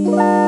Música